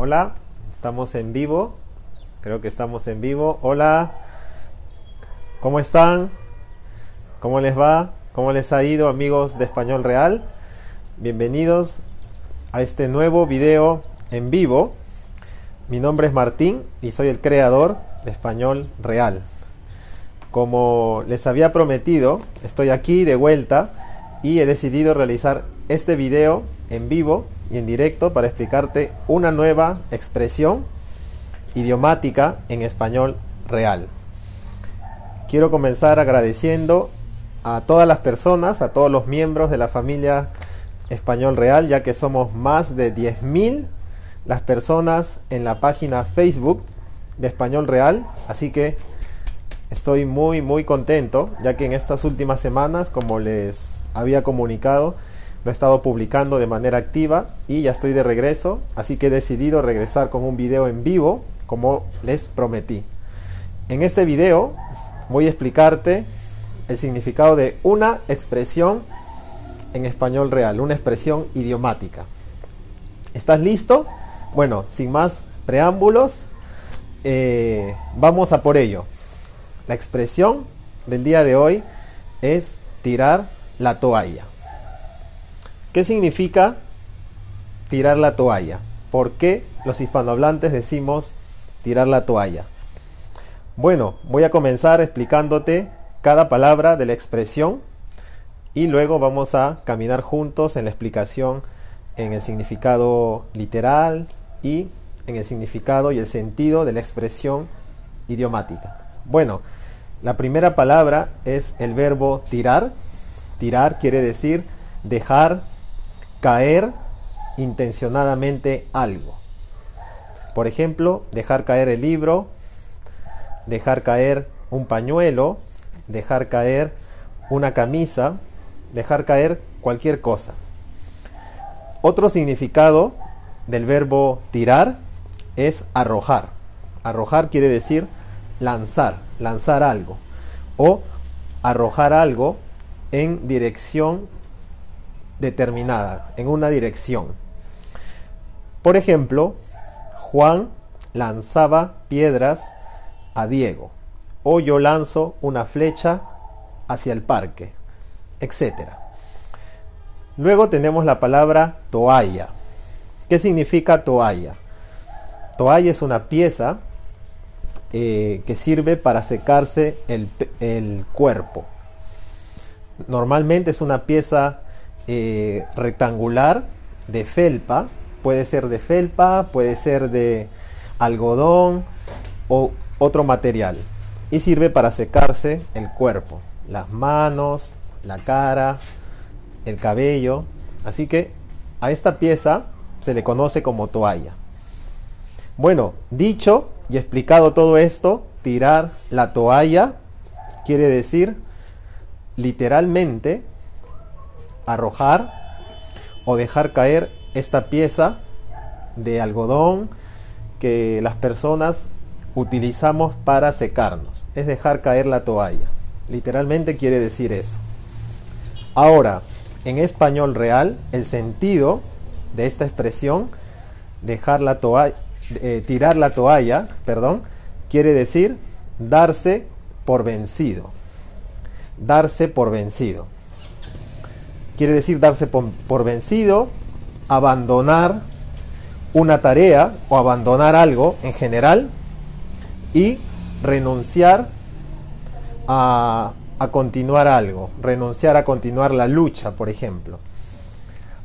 Hola, estamos en vivo. Creo que estamos en vivo. Hola, ¿cómo están? ¿Cómo les va? ¿Cómo les ha ido amigos de Español Real? Bienvenidos a este nuevo video en vivo. Mi nombre es Martín y soy el creador de Español Real. Como les había prometido, estoy aquí de vuelta y he decidido realizar este video en vivo y en directo para explicarte una nueva expresión idiomática en español real. Quiero comenzar agradeciendo a todas las personas, a todos los miembros de la familia Español Real, ya que somos más de 10.000 las personas en la página Facebook de Español Real, así que estoy muy muy contento, ya que en estas últimas semanas, como les había comunicado, he estado publicando de manera activa y ya estoy de regreso, así que he decidido regresar con un video en vivo como les prometí. En este video voy a explicarte el significado de una expresión en español real, una expresión idiomática. ¿Estás listo? Bueno, sin más preámbulos, eh, vamos a por ello. La expresión del día de hoy es tirar la toalla. ¿Qué significa tirar la toalla? ¿Por qué los hispanohablantes decimos tirar la toalla? Bueno, voy a comenzar explicándote cada palabra de la expresión y luego vamos a caminar juntos en la explicación en el significado literal y en el significado y el sentido de la expresión idiomática. Bueno, la primera palabra es el verbo tirar. Tirar quiere decir dejar caer intencionadamente algo. Por ejemplo, dejar caer el libro, dejar caer un pañuelo, dejar caer una camisa, dejar caer cualquier cosa. Otro significado del verbo tirar es arrojar. Arrojar quiere decir lanzar, lanzar algo. O arrojar algo en dirección determinada, en una dirección. Por ejemplo, Juan lanzaba piedras a Diego, o yo lanzo una flecha hacia el parque, etc. Luego tenemos la palabra toalla. ¿Qué significa toalla? Toalla es una pieza eh, que sirve para secarse el, el cuerpo. Normalmente es una pieza eh, rectangular de felpa. Puede ser de felpa, puede ser de algodón o otro material. Y sirve para secarse el cuerpo, las manos, la cara, el cabello. Así que a esta pieza se le conoce como toalla. Bueno, dicho y explicado todo esto, tirar la toalla quiere decir literalmente arrojar o dejar caer esta pieza de algodón que las personas utilizamos para secarnos. Es dejar caer la toalla. Literalmente quiere decir eso. Ahora, en español real, el sentido de esta expresión, dejar la toalla, eh, tirar la toalla, perdón, quiere decir darse por vencido. Darse por vencido quiere decir darse por, vencido, abandonar una tarea o abandonar algo en general y renunciar a, a, continuar algo, renunciar a continuar la lucha, por ejemplo.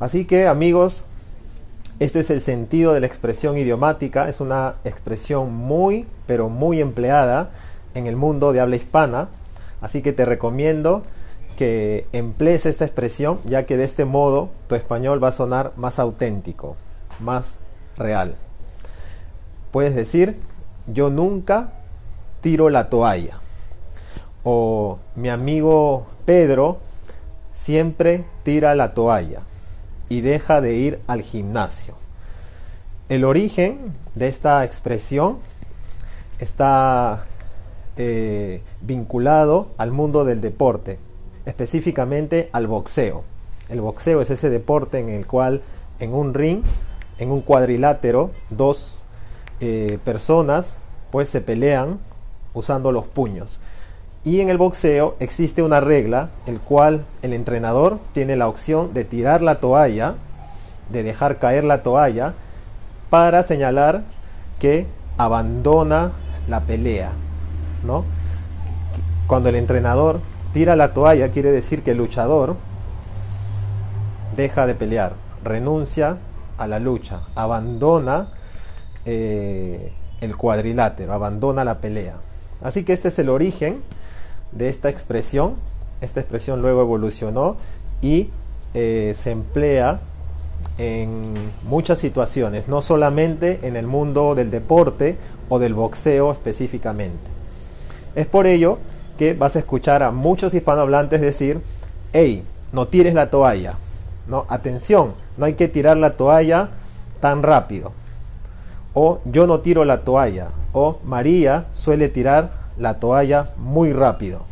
Así que amigos, este es el sentido de la expresión idiomática, es una expresión muy, pero muy empleada en el mundo de habla hispana, así que te recomiendo que emplees esta expresión, ya que de este modo tu español va a sonar más auténtico, más real. Puedes decir, yo nunca tiro la toalla. O mi amigo Pedro siempre tira la toalla y deja de ir al gimnasio. El origen de esta expresión está eh, vinculado al mundo del deporte, específicamente al boxeo. El boxeo es ese deporte en el cual en un ring en un cuadrilátero, dos eh, personas pues se pelean usando los puños. Y en el boxeo existe una regla, el cual el entrenador tiene la opción de tirar la toalla, de dejar caer la toalla, para señalar que abandona la pelea. ¿no? Cuando el entrenador tira la toalla, quiere decir que el luchador deja de pelear, renuncia a la lucha, abandona eh, el cuadrilátero, abandona la pelea. Así que este es el origen de esta expresión. Esta expresión luego evolucionó y eh, se emplea en muchas situaciones, no solamente en el mundo del deporte o del boxeo específicamente. Es por ello que vas a escuchar a muchos hispanohablantes decir, hey, no tires la toalla. No, atención, no hay que tirar la toalla tan rápido. O yo no tiro la toalla. O María suele tirar la toalla muy rápido,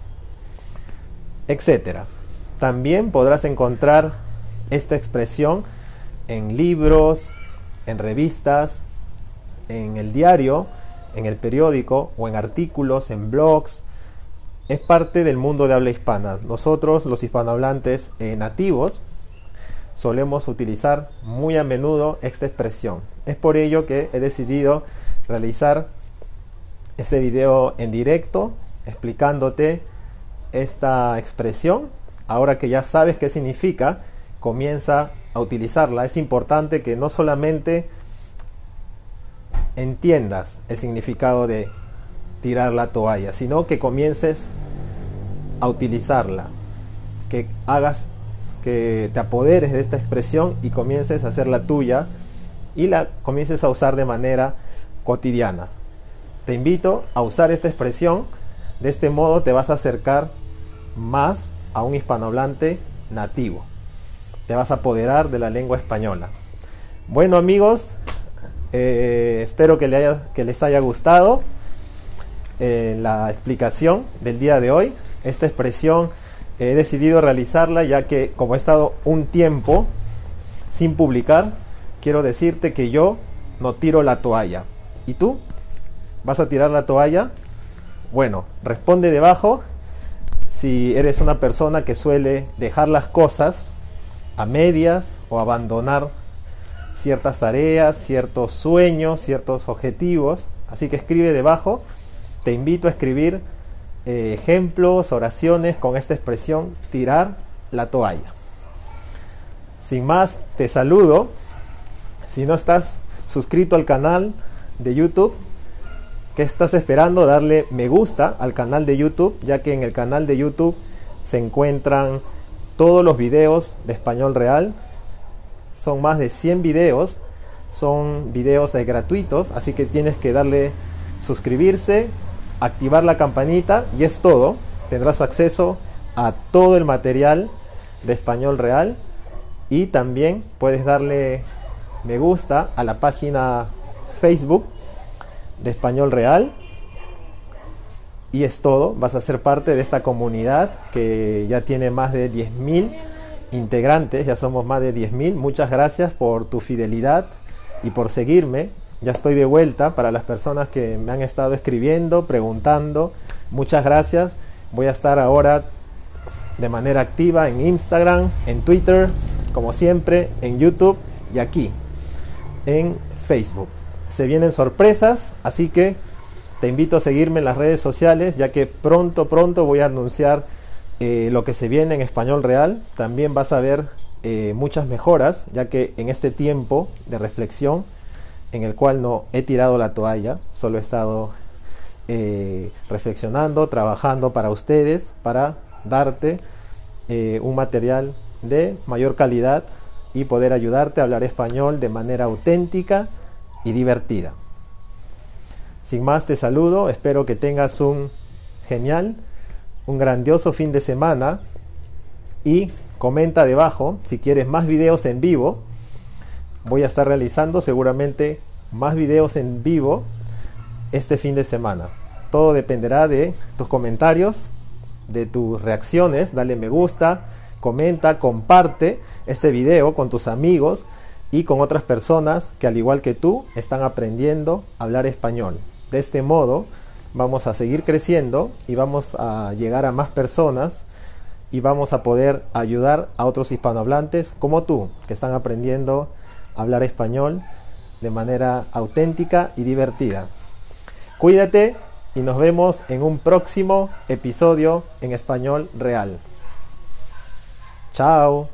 etcétera. También podrás encontrar esta expresión en libros, en revistas, en el diario, en el periódico o en artículos, en blogs. Es parte del mundo de habla hispana. Nosotros, los hispanohablantes eh, nativos, solemos utilizar muy a menudo esta expresión. Es por ello que he decidido realizar este video en directo explicándote esta expresión. Ahora que ya sabes qué significa, comienza a utilizarla. Es importante que no solamente entiendas el significado de tirar la toalla, sino que comiences a utilizarla, que hagas, que te apoderes de esta expresión y comiences a hacerla tuya y la comiences a usar de manera cotidiana. Te invito a usar esta expresión. De este modo te vas a acercar más a un hispanohablante nativo. Te vas a apoderar de la lengua española. Bueno amigos, eh, espero que, les haya gustado eh, la explicación del día de hoy. Esta expresión he decidido realizarla ya que como he estado un tiempo sin publicar, quiero decirte que yo no tiro la toalla. ¿Y tú? ¿Vas a tirar la toalla? Bueno, responde debajo si eres una persona que suele dejar las cosas a medias o abandonar ciertas tareas, ciertos sueños, ciertos objetivos. Así que escribe debajo. Te invito a escribir eh, ejemplos, oraciones con esta expresión, tirar la toalla. Sin más, te saludo. Si no estás suscrito al canal de YouTube, ¿Qué estás esperando? Darle me gusta al canal de YouTube, ya que en el canal de YouTube se encuentran todos los videos de español real. Son más de 100 videos, son videos gratuitos, así que tienes que darle suscribirse, activar la campanita y es todo. Tendrás acceso a todo el material de español real y también puedes darle me gusta a la página Facebook de español real. Y es todo, vas a ser parte de esta comunidad que ya tiene más de 10.000 integrantes, ya somos más de 10.000. Muchas gracias por tu fidelidad y por seguirme. Ya estoy de vuelta para las personas que me han estado escribiendo, preguntando. Muchas gracias. Voy a estar ahora de manera activa en Instagram, en Twitter, como siempre, en YouTube y aquí, en Facebook se vienen sorpresas, así que te invito a seguirme en las redes sociales, ya que pronto, pronto voy a anunciar eh, lo que se viene en español real. También vas a ver eh, muchas mejoras, ya que en este tiempo de reflexión, en el cual no he tirado la toalla, solo he estado eh, reflexionando, trabajando para ustedes, para darte un material de mayor calidad y poder ayudarte a hablar español de manera auténtica y divertida. Sin más te saludo, espero que tengas un genial, un grandioso fin de semana y comenta debajo si quieres más videos en vivo. Voy a estar realizando seguramente más videos en vivo este fin de semana. Todo dependerá de tus comentarios, de tus reacciones. Dale me gusta, comenta, comparte este video con tus amigos y con otras personas que al igual que tú están aprendiendo a hablar español. De este modo vamos a seguir creciendo y vamos a llegar a más personas y vamos a poder ayudar a otros hispanohablantes como tú que están aprendiendo hablar español de manera auténtica y divertida. Cuídate y nos vemos en un próximo episodio en español real. Chao.